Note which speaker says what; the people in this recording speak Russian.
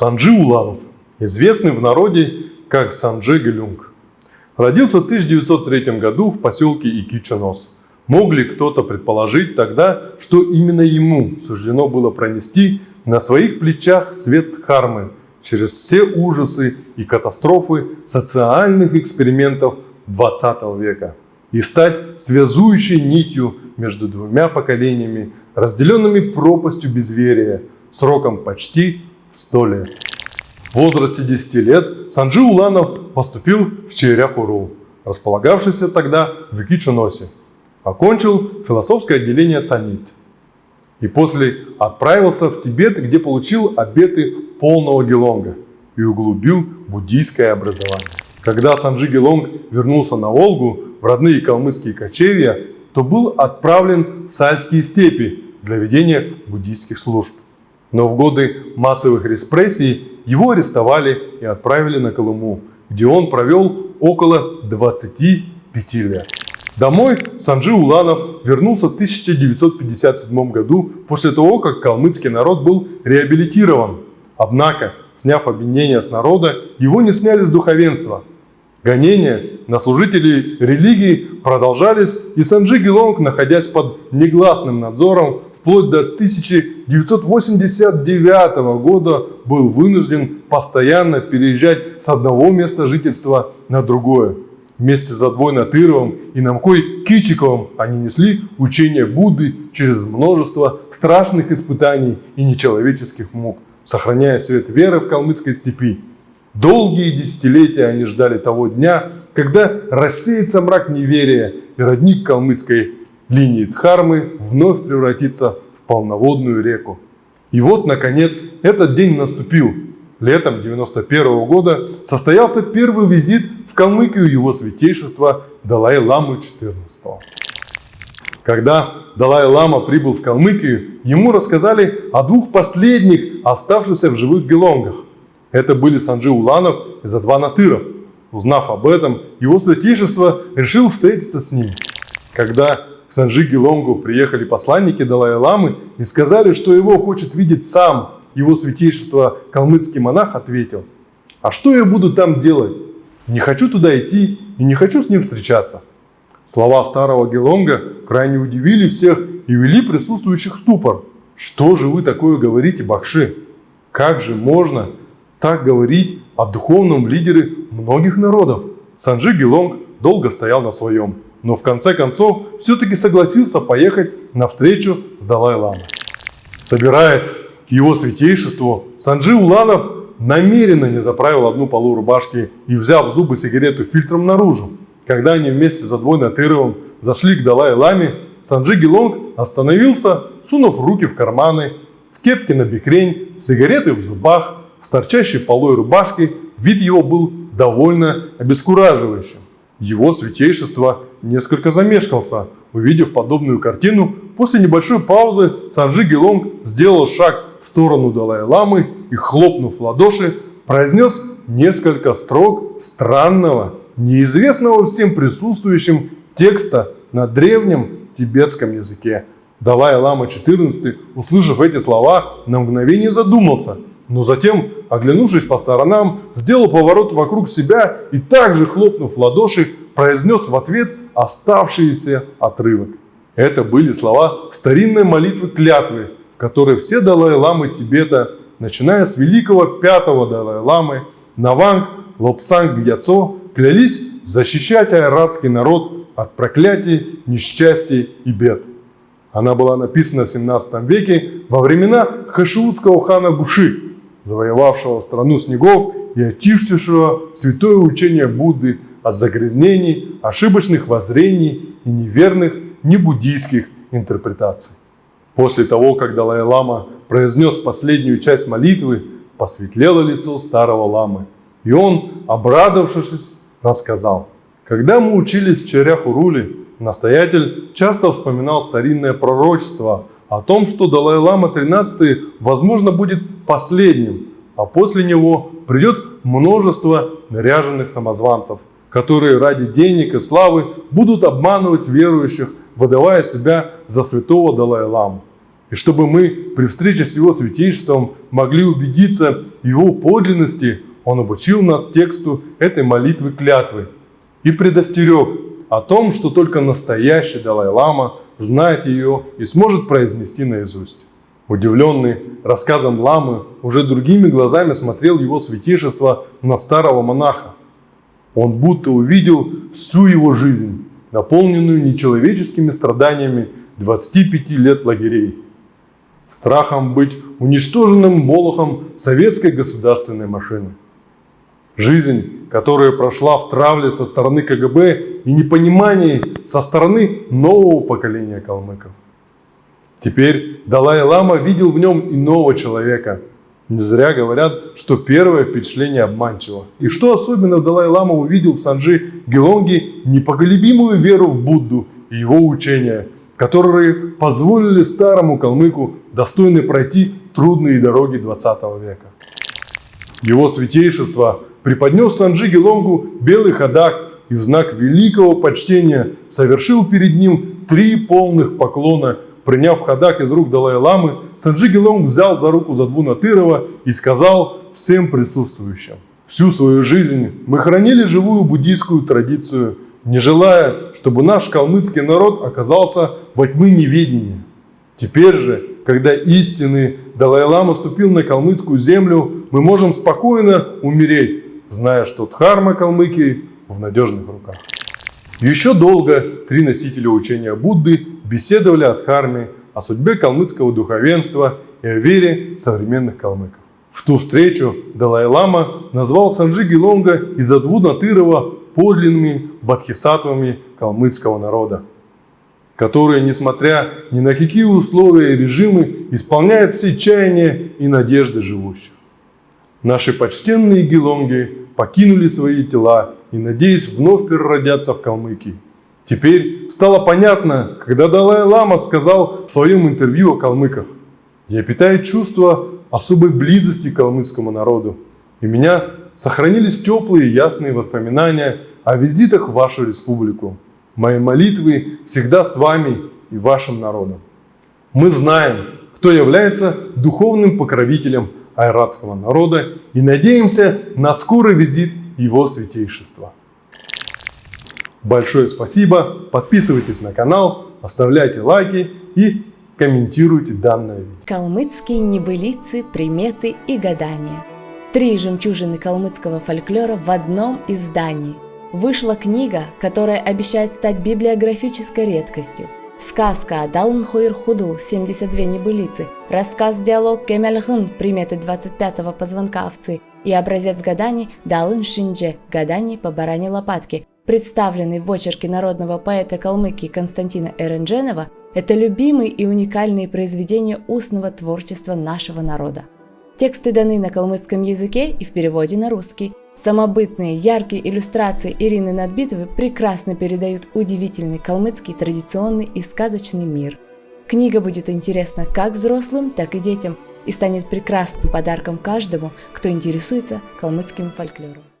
Speaker 1: Санджи Уланов, известный в народе как Санджи Галюнг. Родился в 1903 году в поселке Икичанос. Мог ли кто-то предположить тогда, что именно ему суждено было пронести на своих плечах свет Хармы через все ужасы и катастрофы социальных экспериментов 20 века и стать связующей нитью между двумя поколениями, разделенными пропастью безверия, сроком почти в 100 лет. В возрасте 10 лет Санджи Уланов поступил в Чайряхуру, располагавшийся тогда в Кичуносе. Окончил философское отделение ЦАНИТ. И после отправился в Тибет, где получил обеты полного Гелонга и углубил буддийское образование. Когда Санджи Гелонг вернулся на Волгу в родные калмыцкие кочевья, то был отправлен в Сальские степи для ведения буддийских служб. Но в годы массовых репрессий его арестовали и отправили на Колыму, где он провел около 25 лет. Домой Санджи Уланов вернулся в 1957 году после того, как калмыцкий народ был реабилитирован. Однако, сняв обвинения с народа, его не сняли с духовенства – Гонения на служителей религии продолжались, и Санджи Гелонг, находясь под негласным надзором, вплоть до 1989 года был вынужден постоянно переезжать с одного места жительства на другое. Вместе с Задвой Натыровым и Намкой Кичиковым они несли учение Будды через множество страшных испытаний и нечеловеческих мук, сохраняя свет веры в калмыцкой степи. Долгие десятилетия они ждали того дня, когда рассеется мрак неверия и родник калмыцкой линии Дхармы вновь превратится в полноводную реку. И вот, наконец, этот день наступил. Летом 91 -го года состоялся первый визит в Калмыкию его святейшества Далай-Ламы XIV. Когда Далай-Лама прибыл в Калмыкию, ему рассказали о двух последних оставшихся в живых гелонгах это были Санджи Уланов и Задва Натыров. Узнав об этом, его святейшество решил встретиться с ним. Когда к Санджи Гелонгу приехали посланники Далай-Ламы и сказали, что его хочет видеть сам, его святейшество калмыцкий монах ответил, «А что я буду там делать? Не хочу туда идти и не хочу с ним встречаться». Слова старого Гелонга крайне удивили всех и вели присутствующих в ступор. «Что же вы такое говорите, Бахши? Как же можно так говорить о духовном лидере многих народов. Санджи Гелонг долго стоял на своем, но в конце концов все-таки согласился поехать на встречу с Далай-Ламой. Собираясь к его святейшеству, Санджи Уланов намеренно не заправил одну полу рубашки и, взяв в зубы сигарету фильтром наружу. Когда они вместе за двойно Тыровым зашли к Далай-Ламе, Санджи Гелонг остановился, сунув руки в карманы, в кепке на бикрень, сигареты в зубах, с торчащей полой рубашкой, вид его был довольно обескураживающим. Его святейшество несколько замешкался, увидев подобную картину. После небольшой паузы Санджи Гелонг сделал шаг в сторону Далай-Ламы и, хлопнув в ладоши, произнес несколько строк странного, неизвестного всем присутствующим текста на древнем тибетском языке. Далай-Лама XIV, услышав эти слова, на мгновение задумался – но затем, оглянувшись по сторонам, сделал поворот вокруг себя и также, хлопнув в ладоши, произнес в ответ оставшийся отрывок. Это были слова старинной молитвы клятвы, в которой все Далай-ламы Тибета, начиная с великого пятого Далай-ламы, Наванг, Лобсанг Яцо, клялись защищать айратский народ от проклятий, несчастий и бед. Она была написана в 17 веке во времена хашиутского хана Гуши, завоевавшего страну снегов и очистившего святое учение Будды от загрязнений, ошибочных воззрений и неверных небуддийских интерпретаций. После того, как Далай-Лама произнес последнюю часть молитвы, посветлело лицо старого ламы, и он, обрадовавшись, рассказал. Когда мы учились в Чаряхуруле, настоятель часто вспоминал старинное пророчество о том, что Далай-Лама 13 возможно будет последним, а после него придет множество наряженных самозванцев, которые ради денег и славы будут обманывать верующих, выдавая себя за святого Далай-Ламу. И чтобы мы при встрече с его святейшеством могли убедиться его подлинности, он обучил нас тексту этой молитвы клятвы и предостерег о том, что только настоящий Далай-Лама знает ее и сможет произнести наизусть. Удивленный рассказом ламы, уже другими глазами смотрел его святейшество на старого монаха. Он будто увидел всю его жизнь, наполненную нечеловеческими страданиями 25 лет лагерей, страхом быть уничтоженным молохом советской государственной машины. Жизнь, которая прошла в травле со стороны КГБ и непонимании со стороны нового поколения калмыков. Теперь Далай-Лама видел в нем иного человека. Не зря говорят, что первое впечатление обманчиво. И что особенно Далай-Лама увидел в Санджи Гелонге непоколебимую веру в Будду и его учения, которые позволили старому калмыку достойно пройти трудные дороги 20 века. Его святейшество преподнес Санджи Гелонгу белый ходак и в знак великого почтения совершил перед ним три полных поклона Приняв ходак из рук Далай-ламы, Санджи Гелонг взял за руку Задвуна Тырова и сказал всем присутствующим. Всю свою жизнь мы хранили живую буддийскую традицию, не желая, чтобы наш калмыцкий народ оказался во тьмы неведения. Теперь же, когда истинный Далай-лама ступил на калмыцкую землю, мы можем спокойно умереть, зная, что Дхарма Калмыкии в надежных руках. Еще долго три носителя учения Будды беседовали о Дхарме, о судьбе калмыцкого духовенства и о вере современных калмыков. В ту встречу Далай-Лама назвал Санджи Гелонга и Задву Натырова подлинными бодхисаттвами калмыцкого народа, которые, несмотря ни на какие условия и режимы, исполняют все чаяния и надежды живущих. Наши почтенные гелонги покинули свои тела и, надеясь, вновь переродятся в калмыки. Теперь стало понятно, когда Далай-Лама сказал в своем интервью о калмыках, «Я питаю чувство особой близости к калмыцкому народу, и у меня сохранились теплые ясные воспоминания о визитах в вашу республику. Мои молитвы всегда с вами и вашим народом. Мы знаем, кто является духовным покровителем айратского народа и надеемся на скорый визит его святейшества. Большое спасибо, подписывайтесь на канал, оставляйте лайки и комментируйте данное видео.
Speaker 2: Калмыцкие небылицы, приметы и гадания. Три жемчужины калмыцкого фольклора в одном издании. Вышла книга, которая обещает стать библиографической редкостью. Сказка Далн Хойр Худл 72 небылицы, рассказ-диалог Кемельхын приметы 25-го позвонка овцы и образец гаданий Далын Шиндже гаданий по баране лопатки представленный в очерке народного поэта Калмыкии Константина Эрендженова, это любимые и уникальные произведения устного творчества нашего народа. Тексты даны на калмыцком языке и в переводе на русский. Самобытные, яркие иллюстрации Ирины Надбитовой прекрасно передают удивительный калмыцкий традиционный и сказочный мир. Книга будет интересна как взрослым, так и детям и станет прекрасным подарком каждому, кто интересуется калмыцким фольклором.